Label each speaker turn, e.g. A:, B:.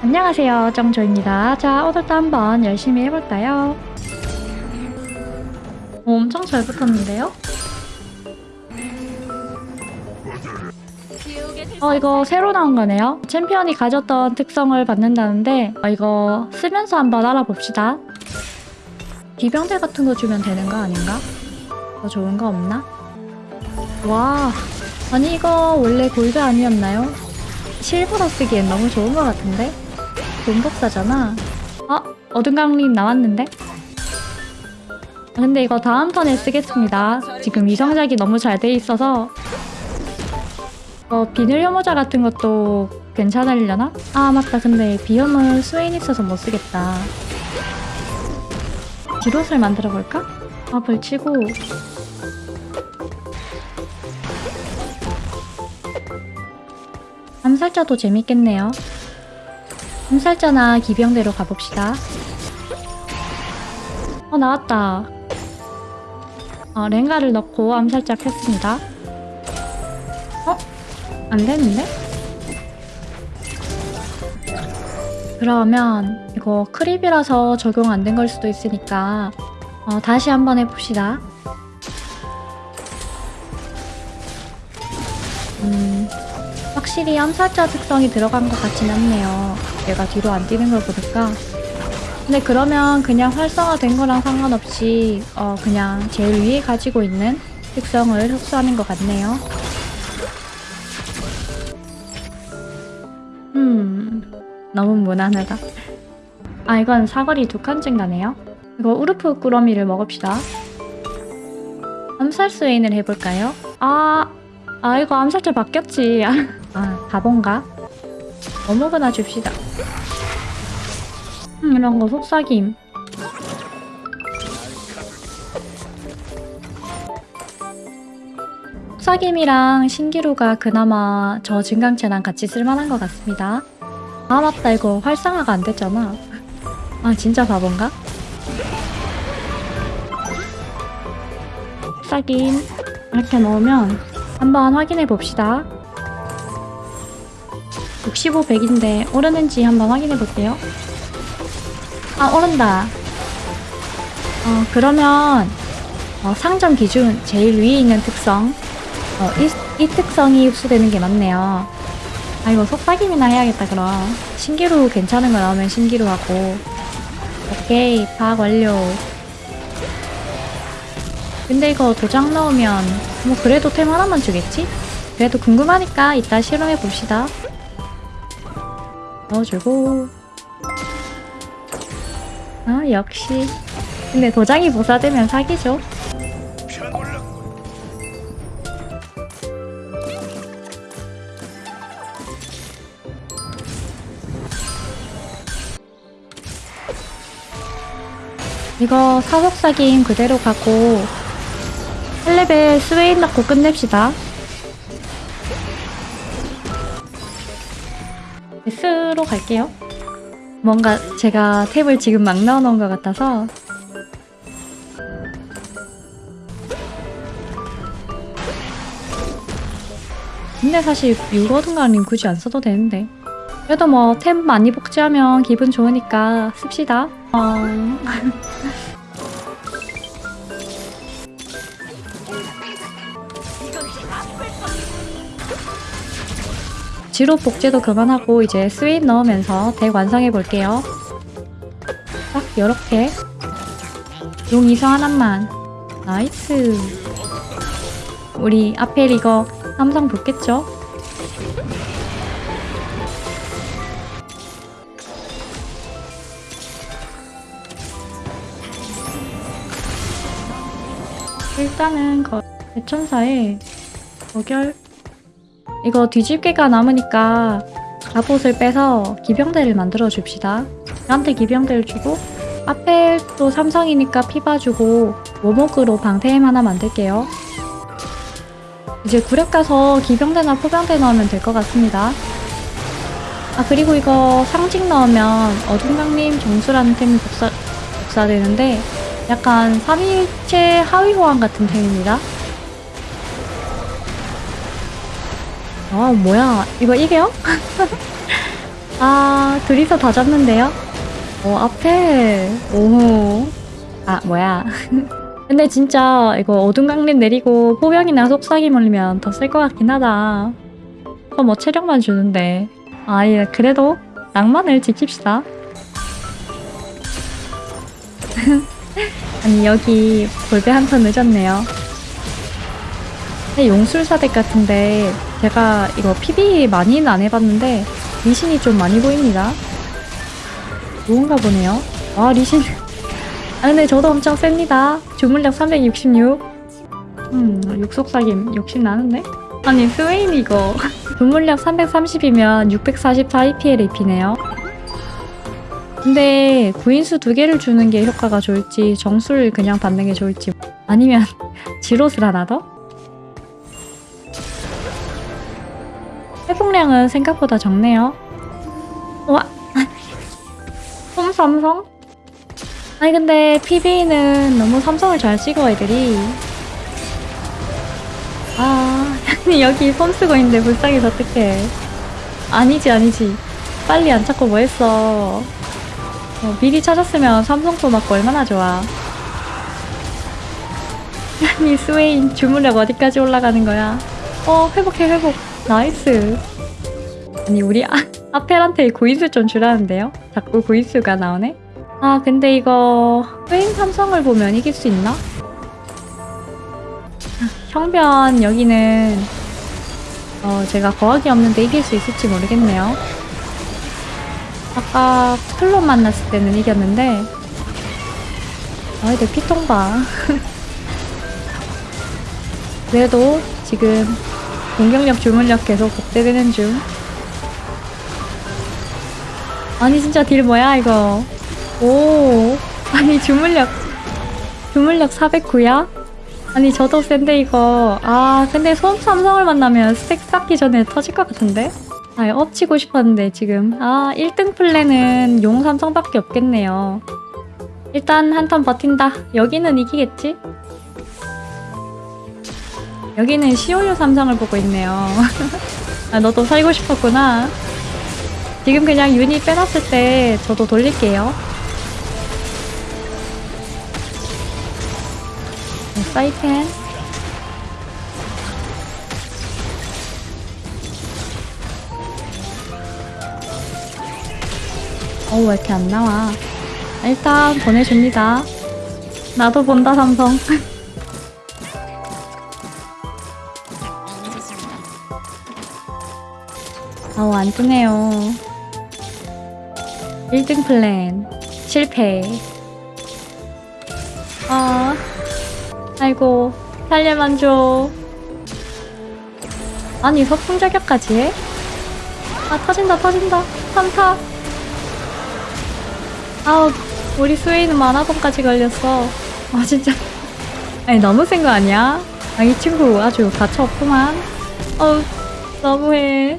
A: 안녕하세요 정조입니다 자 오늘도 한번 열심히 해볼까요? 오, 엄청 잘 붙었는데요? 어 이거 새로 나온 거네요 챔피언이 가졌던 특성을 받는다는데 어, 이거 쓰면서 한번 알아봅시다 기병대 같은 거 주면 되는 거 아닌가? 더 좋은 거 없나? 와 아니 이거 원래 골드 아니었나요? 실버로 쓰기엔 너무 좋은 것 같은데? 돈복사잖아 어? 어둠강림 나왔는데? 아, 근데 이거 다음 턴에 쓰겠습니다 지금 이성작이 너무 잘 돼 있어서 어, 비늘 혐오자 같은 것도 괜찮으려나? 아 맞다 근데 비염은 스웨인 있어서 못 쓰겠다 디롯을 만들어 볼까? 밥을 치고 암살자도 재밌겠네요 암살자나 기병대로 가봅시다. 어 나왔다. 어, 랭가를 넣고 암살자 켰습니다. 어? 안되는데? 그러면 이거 크립이라서 적용 안 된 걸 수도 있으니까 어, 다시 한번 해봅시다. 음, 확실히 암살자 특성이 들어간 것 같진 않네요 얘가 뒤로 안 뛰는 걸 보니까. 근데 그러면 그냥 활성화된 거랑 상관없이 어 그냥 제일 위에 가지고 있는 특성을 흡수하는 것 같네요. 음 너무 무난하다. 아 이건 사거리 두 칸쯤 가네요. 이거 우르프 꾸러미를 먹읍시다. 암살 스웨인을 해볼까요? 아, 아 이거 암살자 바뀌었지. 아 바본가? 어묵이나 줍시다 음, 이런 거 속삭임. 속삭임이랑 신기루가 그나마 저 증강체랑 같이 쓸만한 것 같습니다. 아 맞다 이거 활성화가 안 됐잖아. 아 진짜 바본가? 속삭임 이렇게 넣으면 한번 확인해 봅시다. 65, 100인데 오르는지 한번 확인해 볼게요. 아 오른다. 어 그러면 어, 상점 기준 제일 위에 있는 특성. 어, 이, 이 특성이 흡수되는 게 맞네요. 아 이거 속삭임이나 해야겠다 그럼. 신기루 괜찮은 거 나오면 신기루 하고. 오케이 파악 완료. 근데 이거 도장 넣으면 뭐 그래도 템 하나만 주겠지? 그래도 궁금하니까 이따 실험해 봅시다 넣어주고. 아 역시. 근데 도장이 복사되면 사기죠. 이거 사석사기임 그대로 가고 1레벨 스웨인 넣고 끝냅시다 S로 갈게요. 뭔가 제가 탭을 지금 막 넣어놓은 것 같아서. 근데 사실 유거든가님 굳이 안 써도 되는데. 그래도 뭐 템 많이 복제하면 기분 좋으니까 씁시다. 어... 지로 복제도 그만하고 이제 스웨인 넣으면서 덱 완성해 볼게요. 딱 요렇게 용 이성 하나만 nice 우리 아펠 이거 삼성 붙겠죠? 일단은 거 대천사에 거결 이거 뒤집개가 남으니까 갑옷을 빼서 기병대를 만들어 줍시다. 나한테 기병대를 주고 앞에 또 삼성이니까 피 봐주고 모목으로 방태임 하나 만들게요. 이제 구력 가서 기병대나 포병대 넣으면 될 것 같습니다. 아 그리고 이거 상징 넣으면 어둠강림 정수라는 템이 복사, 복사되는데 약간 3일체 하위 호환 같은 템입니다. 아 뭐야 이거 이게요? 아, 둘이서 다 잡는데요? 어, 앞에. 오. 아, 뭐야. 근데 진짜 이거 어둠 강림 내리고 포병이나 속삭임 올리면 더 쓸 것 같긴 하다. 어, 뭐 체력만 주는데. 아, 예, 그래도 낭만을 지킵시다. 아니, 여기 볼배 한 턴 늦었네요. 근데 용술사덱 같은데 제가 이거 PB 많이는 안 해봤는데 리신이 좀 많이 보입니다. 좋은가 보네요. 아 리신. 아 근데 저도 엄청 셉니다. 주문력 366. 음 육속삭임 욕심 나는데? 아니 스웨인 이거 주문력 330이면 644 EPL AP네요. 근데 구인수 두 개를 주는 게 효과가 좋을지 정수를 그냥 받는 게 좋을지 아니면 지롯을 하나 더? 회복량은 생각보다 적네요. 와, 홈 삼성? 아니 근데 PB는 너무 삼성을 잘 찍어 애들이. 아, 아니 여기 폼 쓰고 있는데 불쌍해서 어떡해. 아니지 아니지. 빨리 안 찾고 뭐 했어. 어, 미리 찾았으면 삼성도 맞고 얼마나 좋아. 아니 스웨인 주문력 어디까지 올라가는 거야? 어 회복해 회복. nice. 아니 우리 아, 아펠한테 구인수 좀 주라는데요? 자꾸 구인수가 나오네? 아 근데 이거 스웨인 삼성을 보면 이길 수 있나? 아, 형변 여기는 어 제가 거학이 없는데 이길 수 있을지 모르겠네요. 아까 클럽 만났을 때는 이겼는데 아 근데 피통 봐. 그래도 지금 공격력 주문력 계속 복대되는 중. 아니 진짜 딜 뭐야 이거. 오 아니 주문력 주문력 409야? 아니 저도 센데 이거 아 근데 소음 삼성을 만나면 스택 쌓기 전에 터질 것 같은데? 아 엎치고 싶었는데 지금 아 1등 플랜은 용 삼성밖에 없겠네요. 일단 한 턴 버틴다. 여기는 이기겠지? 여기는 시오유 삼성을 보고 있네요. 아, 너도 살고 싶었구나. 지금 그냥 유닛 빼놨을 때 저도 돌릴게요. 네, 사이펜. 어, 왜 이렇게 안 나와? 일단 보내줍니다. 나도 본다, 삼성. 아우 안 뜨네요. 1등 플랜. 실패. 아 아이고 살려만 줘. 아니 서풍 저격까지 해? 아 터진다 터진다. 3타. 아우 우리 스웨이는 만화봉까지 걸렸어. 아 진짜. 아니 너무 센 거 아니야? 아 이 친구 아주 가차 없구만. 어우 너무해